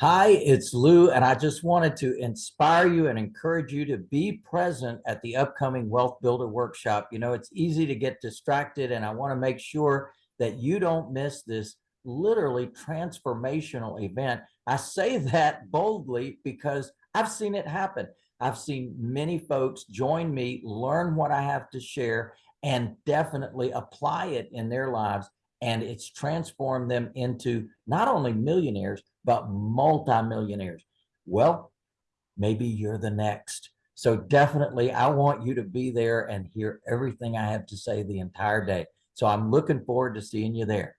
Hi, it's Lou, and I just wanted to inspire you and encourage you to be present at the upcoming Wealth Builder Workshop. You know, it's easy to get distracted, and I want to make sure that you don't miss this literally transformational event. I say that boldly because I've seen it happen. I've seen many folks join me, learn what I have to share, and definitely apply it in their lives. And it's transformed them into not only millionaires, but multimillionaires. Well, maybe you're the next. So definitely, I want you to be there and hear everything I have to say the entire day. So I'm looking forward to seeing you there.